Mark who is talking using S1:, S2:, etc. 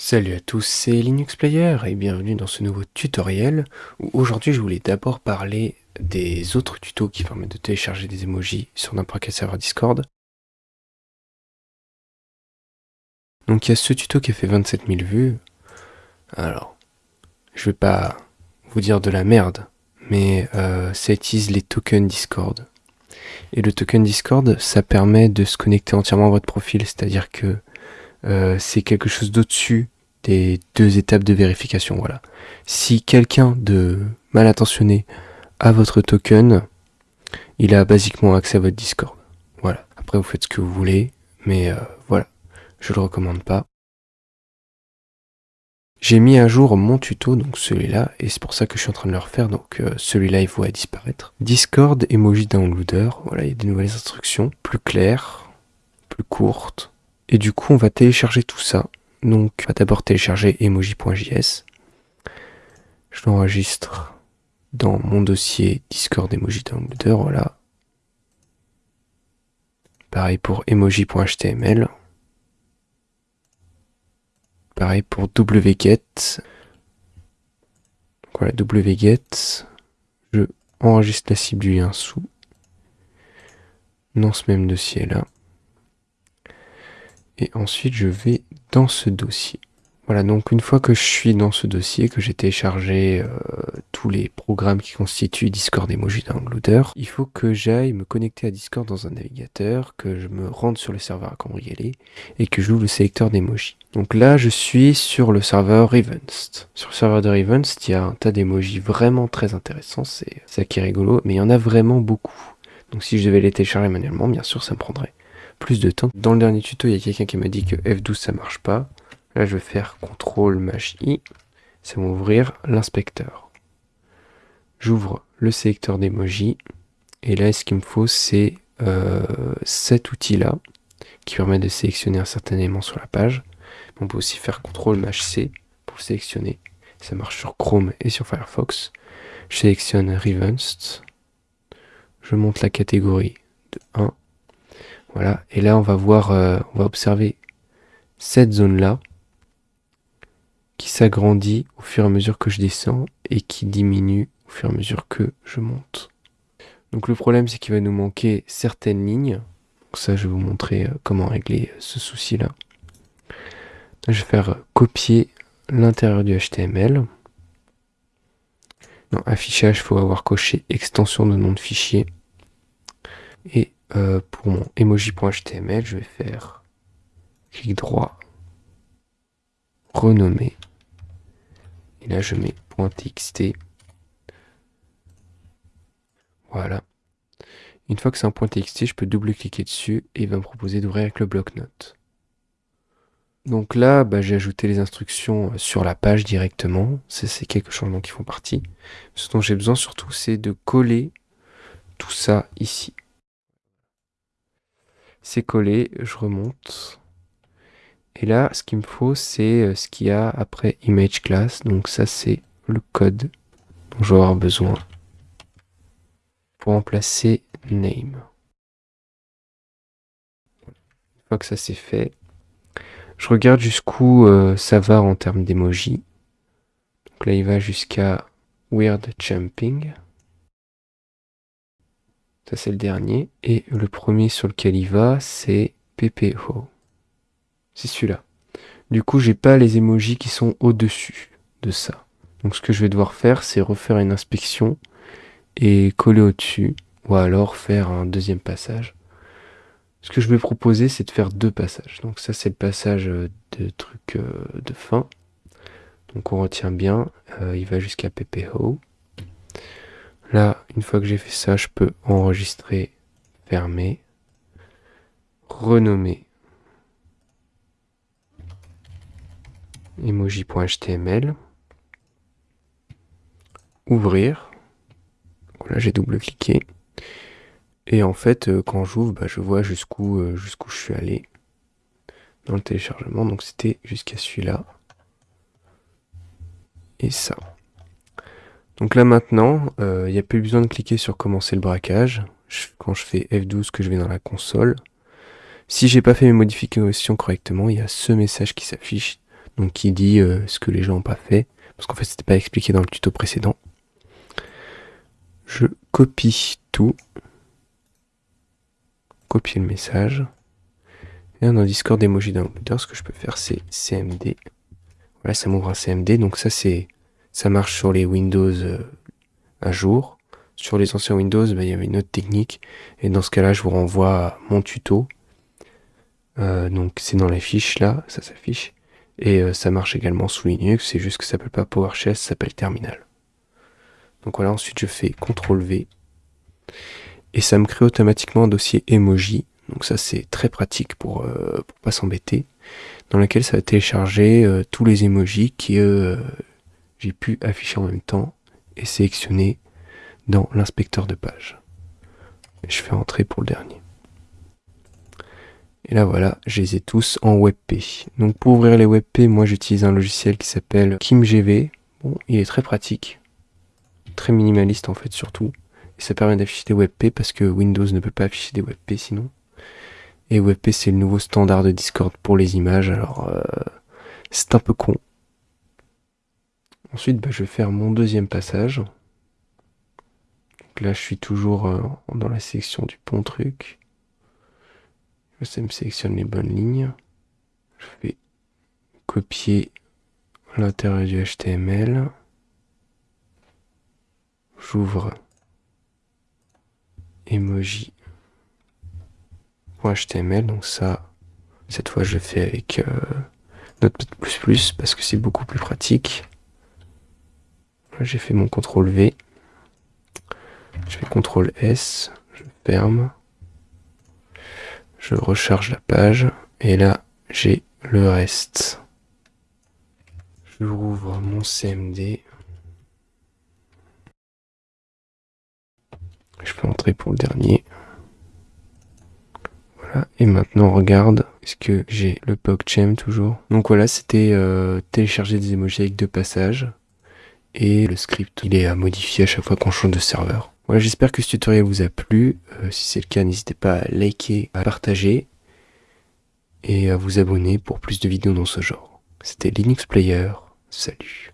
S1: Salut à tous, c'est Linux Player et bienvenue dans ce nouveau tutoriel où aujourd'hui je voulais d'abord parler des autres tutos qui permettent de télécharger des emojis sur n'importe quel serveur Discord. Donc il y a ce tuto qui a fait 27 000 vues. Alors, je vais pas vous dire de la merde, mais euh, ça utilise les tokens Discord. Et le token Discord, ça permet de se connecter entièrement à votre profil, c'est-à-dire que euh, c'est quelque chose d'au-dessus des deux étapes de vérification. Voilà. Si quelqu'un de mal intentionné a votre token, il a basiquement accès à votre Discord. Voilà. Après, vous faites ce que vous voulez, mais euh, voilà. Je le recommande pas. J'ai mis à jour mon tuto, donc celui-là, et c'est pour ça que je suis en train de le refaire, donc euh, celui-là il va disparaître. Discord Emoji Downloader, voilà, il y a des nouvelles instructions, plus claires, plus courtes, et du coup, on va télécharger tout ça. Donc, on va d'abord télécharger emoji.js. Je l'enregistre dans mon dossier Discord Emoji Downloader, voilà. Pareil pour emoji.html. Pareil pour wget. voilà, wget. Je enregistre la cible du lien sous. Dans ce même dossier là et ensuite je vais dans ce dossier. Voilà, donc une fois que je suis dans ce dossier, que j'ai téléchargé euh, tous les programmes qui constituent Discord Emoji Downloader, il faut que j'aille me connecter à Discord dans un navigateur, que je me rende sur le serveur à cambrioler et que j'ouvre le sélecteur d'emoji. Donc là, je suis sur le serveur Rivenst. Sur le serveur de Rivenst, il y a un tas d'emojis vraiment très intéressants, c'est ça qui est rigolo, mais il y en a vraiment beaucoup. Donc si je devais les télécharger manuellement, bien sûr, ça me prendrait plus de temps. Dans le dernier tuto, il y a quelqu'un qui m'a dit que F12 ça marche pas. Là, je vais faire CTRL MASH I. Ça va ouvrir l'inspecteur. J'ouvre le sélecteur d'emoji. Et là, ce qu'il me faut, c'est euh, cet outil-là qui permet de sélectionner un certain élément sur la page. On peut aussi faire CTRL MASH C pour le sélectionner. Ça marche sur Chrome et sur Firefox. Je sélectionne Rivenst. Je monte la catégorie de 1 voilà, et là on va voir, euh, on va observer cette zone-là qui s'agrandit au fur et à mesure que je descends et qui diminue au fur et à mesure que je monte. Donc le problème c'est qu'il va nous manquer certaines lignes. Donc ça je vais vous montrer euh, comment régler ce souci-là. Je vais faire copier l'intérieur du HTML. Dans affichage, il faut avoir coché extension de nom de fichier. Et euh, pour mon emoji.html, je vais faire clic droit, renommer. Et là, je mets .txt. Voilà. Une fois que c'est un .txt, je peux double-cliquer dessus et il va me proposer d'ouvrir avec le bloc-notes. Donc là, bah, j'ai ajouté les instructions sur la page directement. C'est quelques changements qui font partie. Ce dont j'ai besoin surtout, c'est de coller tout ça ici. C'est collé, je remonte. Et là, ce qu'il me faut, c'est euh, ce qu'il y a après image class. Donc ça, c'est le code dont je vais avoir besoin pour remplacer name. Une fois que ça c'est fait, je regarde jusqu'où euh, ça va en termes d'emoji. Donc là, il va jusqu'à weird jumping. Ça, c'est le dernier. Et le premier sur lequel il va, c'est PPO. C'est celui-là. Du coup, j'ai pas les emojis qui sont au-dessus de ça. Donc, ce que je vais devoir faire, c'est refaire une inspection et coller au-dessus. Ou alors faire un deuxième passage. Ce que je vais proposer, c'est de faire deux passages. Donc ça, c'est le passage de truc euh, de fin. Donc on retient bien, euh, il va jusqu'à PPO. Là, une fois que j'ai fait ça, je peux enregistrer, fermer, renommer emoji.html, ouvrir. là, j'ai double-cliqué. Et en fait, euh, quand j'ouvre, bah, je vois jusqu'où euh, jusqu'où je suis allé dans le téléchargement. Donc c'était jusqu'à celui-là. Et ça. Donc là maintenant, il euh, n'y a plus besoin de cliquer sur commencer le braquage. quand je fais F12 que je vais dans la console. Si j'ai pas fait mes modifications correctement, il y a ce message qui s'affiche. donc qui dit euh, ce que les gens n'ont pas fait, parce qu'en fait c'était pas expliqué dans le tuto précédent. Je copie tout, copier le message, et dans Discord emoji downloader, ce que je peux faire c'est CMD. Voilà, ça m'ouvre un CMD, donc ça c'est ça marche sur les Windows euh, à jour. Sur les anciens Windows, bah, il y avait une autre technique, et dans ce cas-là, je vous renvoie à mon tuto. Euh, donc c'est dans les fiches là, ça s'affiche. Et euh, ça marche également sous Linux, c'est juste que ça s'appelle pas PowerShell, ça s'appelle Terminal. Donc voilà, ensuite je fais CTRL V. Et ça me crée automatiquement un dossier emoji. Donc ça c'est très pratique pour, euh, pour pas s'embêter. Dans lequel ça va télécharger euh, tous les emojis que j'ai pu afficher en même temps et sélectionner dans l'inspecteur de page. je fais entrer pour le dernier. Et là voilà, je les ai tous en WebP. Donc pour ouvrir les WebP, moi j'utilise un logiciel qui s'appelle KimGV. Bon, il est très pratique, très minimaliste en fait surtout. Et ça permet d'afficher des WebP parce que Windows ne peut pas afficher des WebP sinon. Et WebP c'est le nouveau standard de Discord pour les images, alors euh, c'est un peu con. Ensuite, bah, je vais faire mon deuxième passage. Là, je suis toujours euh, dans la section du pont truc. Ça me sélectionne les bonnes lignes. Je fais copier l'intérieur du HTML. J'ouvre emoji .html donc ça cette fois je fais avec euh, Notepad++ parce que c'est beaucoup plus pratique j'ai fait mon CTRL V je fais CTRL S je ferme je recharge la page et là j'ai le reste. Je rouvre mon CMD. Je peux entrer pour le dernier. Voilà, et maintenant regarde, est-ce que j'ai le PogChamp toujours? Donc voilà, c'était euh, télécharger des emojis avec deux passages. Et le script, il est à modifier à chaque fois qu'on change de serveur. Voilà, j'espère que ce tutoriel vous a plu. Euh, si c'est le cas, n'hésitez pas à liker, à partager et à vous abonner pour plus de vidéos dans ce genre. C'était Linux Player. Salut